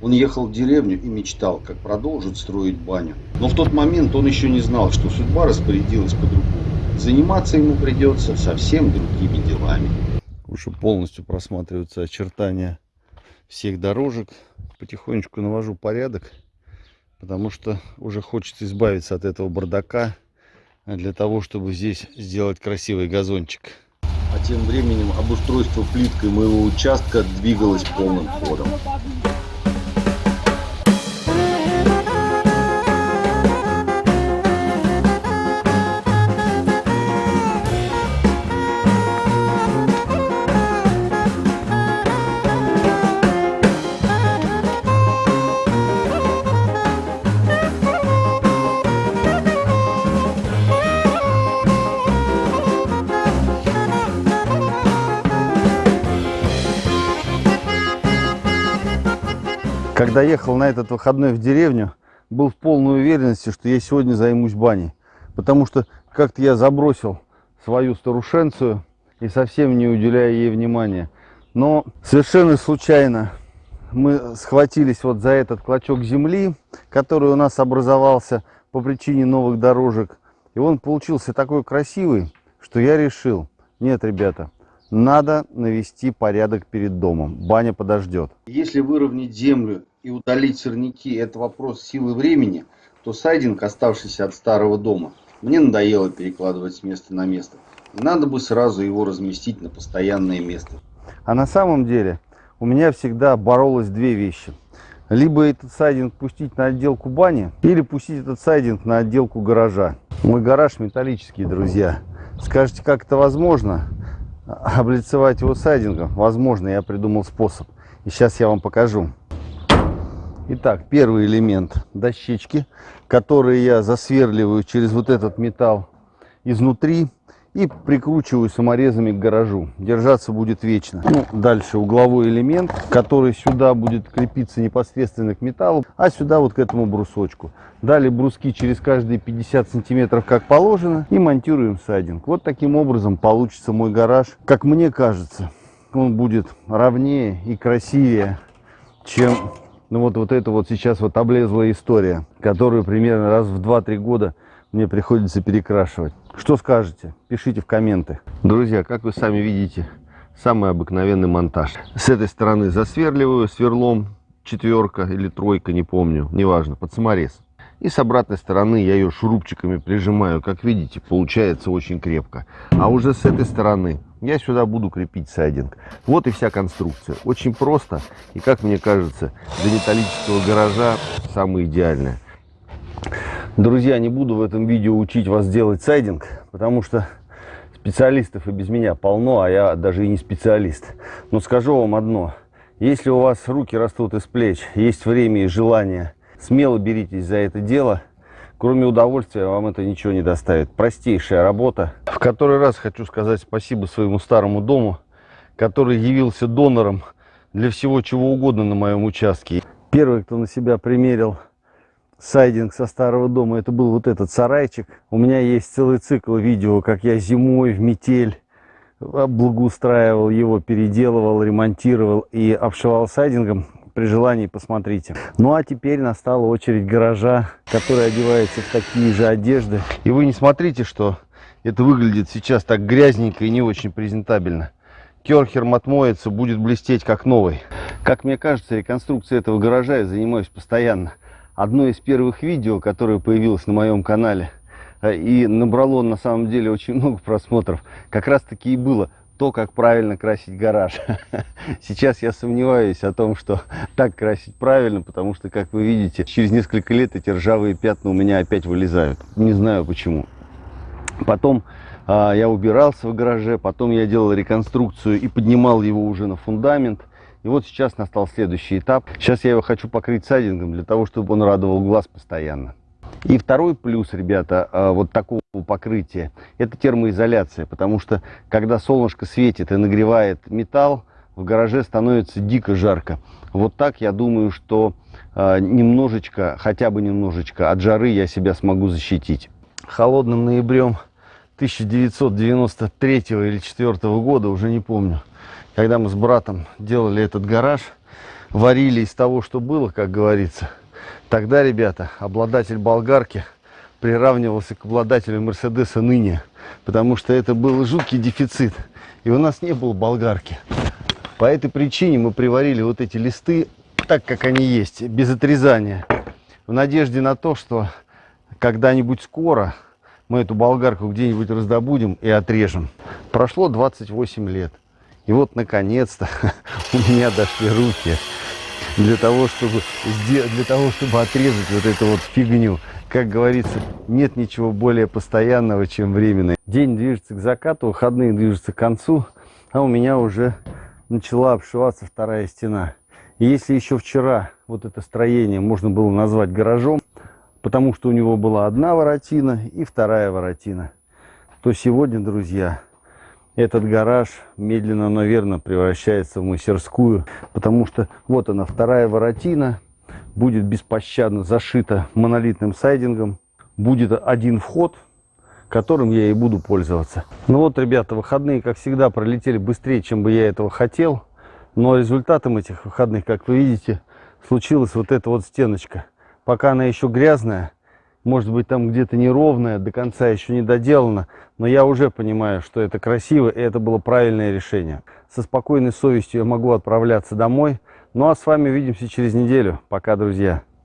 Он ехал в деревню и мечтал, как продолжить строить баню. Но в тот момент он еще не знал, что судьба распорядилась по-другому. Заниматься ему придется совсем другими делами. Уже полностью просматриваются очертания всех дорожек. Потихонечку навожу порядок, потому что уже хочется избавиться от этого бардака для того, чтобы здесь сделать красивый газончик. А тем временем обустройство плиткой моего участка двигалось полным ходом. Когда ехал на этот выходной в деревню, был в полной уверенности, что я сегодня займусь баней. Потому что как-то я забросил свою старушенцию и совсем не уделяя ей внимания. Но совершенно случайно мы схватились вот за этот клочок земли, который у нас образовался по причине новых дорожек. И он получился такой красивый, что я решил, нет, ребята, надо навести порядок перед домом. Баня подождет. Если выровнять землю и удалить сорняки – это вопрос силы времени, то сайдинг, оставшийся от старого дома, мне надоело перекладывать с места на место. И надо бы сразу его разместить на постоянное место. А на самом деле у меня всегда боролось две вещи. Либо этот сайдинг пустить на отделку бани, или пустить этот сайдинг на отделку гаража. Мой гараж металлический, друзья. Скажете, как это возможно? облицевать его сайдингом, возможно, я придумал способ. И сейчас я вам покажу. Итак, первый элемент дощечки, которые я засверливаю через вот этот металл изнутри и прикручиваю саморезами к гаражу. Держаться будет вечно. Ну, дальше угловой элемент, который сюда будет крепиться непосредственно к металлу, а сюда вот к этому брусочку. Далее бруски через каждые 50 сантиметров, как положено, и монтируем сайдинг. Вот таким образом получится мой гараж. Как мне кажется, он будет ровнее и красивее, чем ну, вот, вот эта вот сейчас вот облезлая история, которую примерно раз в 2-3 года мне приходится перекрашивать. Что скажете? Пишите в комменты. Друзья, как вы сами видите, самый обыкновенный монтаж. С этой стороны засверливаю сверлом четверка или тройка, не помню, неважно, под саморез. И с обратной стороны я ее шурупчиками прижимаю. Как видите, получается очень крепко. А уже с этой стороны я сюда буду крепить сайдинг. Вот и вся конструкция. Очень просто. И, как мне кажется, для металлического гаража самое идеальное. Друзья, не буду в этом видео учить вас делать сайдинг, потому что специалистов и без меня полно, а я даже и не специалист. Но скажу вам одно. Если у вас руки растут из плеч, есть время и желание, смело беритесь за это дело. Кроме удовольствия вам это ничего не доставит. Простейшая работа. В который раз хочу сказать спасибо своему старому дому, который явился донором для всего чего угодно на моем участке. Первый, кто на себя примерил сайдинг со старого дома, это был вот этот сарайчик. У меня есть целый цикл видео, как я зимой в метель благоустраивал его, переделывал, ремонтировал и обшивал сайдингом. При желании посмотрите. Ну а теперь настала очередь гаража, который одевается в такие же одежды. И вы не смотрите, что это выглядит сейчас так грязненько и не очень презентабельно. Керхером отмоется, будет блестеть как новый. Как мне кажется, реконструкцией этого гаража я занимаюсь постоянно одно из первых видео, которое появилось на моем канале, э, и набрало на самом деле очень много просмотров, как раз таки и было то, как правильно красить гараж. Сейчас я сомневаюсь о том, что так красить правильно, потому что, как вы видите, через несколько лет эти ржавые пятна у меня опять вылезают. Не знаю почему. Потом а, я убирался в гараже, потом я делал реконструкцию и поднимал его уже на фундамент. И вот сейчас настал следующий этап. Сейчас я его хочу покрыть сайдингом для того, чтобы он радовал глаз постоянно. И второй плюс, ребята, а, вот такого покрытия, это термоизоляция. Потому что, когда солнышко светит и нагревает металл, в гараже становится дико жарко. Вот так я думаю, что а, немножечко, хотя бы немножечко от жары я себя смогу защитить. Холодным ноябрем 1993 или 1994 года, уже не помню, когда мы с братом делали этот гараж, варили из того, что было, как говорится, тогда, ребята, обладатель болгарки приравнивался к обладателю Мерседеса ныне, потому что это был жуткий дефицит, и у нас не было болгарки. По этой причине мы приварили вот эти листы так, как они есть, без отрезания, в надежде на то, что когда-нибудь скоро мы эту болгарку где-нибудь раздобудем и отрежем. Прошло 28 лет. И вот, наконец-то, у меня дошли руки для того, чтобы, для того, чтобы отрезать вот эту вот фигню. Как говорится, нет ничего более постоянного, чем временное. День движется к закату, выходные движутся к концу, а у меня уже начала обшиваться вторая стена. И если еще вчера вот это строение можно было назвать гаражом, потому что у него была одна воротина и вторая воротина, то сегодня, друзья, этот гараж медленно, но верно превращается в мастерскую, потому что вот она, вторая воротина, будет беспощадно зашита монолитным сайдингом, будет один вход, которым я и буду пользоваться. Ну вот, ребята, выходные, как всегда, пролетели быстрее, чем бы я этого хотел, но результатом этих выходных, как вы видите, случилась вот эта вот стеночка. Пока она еще грязная, может быть там где-то неровная, до конца еще не доделана, но я уже понимаю, что это красиво и это было правильное решение. Со спокойной совестью я могу отправляться домой. Ну а с вами увидимся через неделю. Пока, друзья.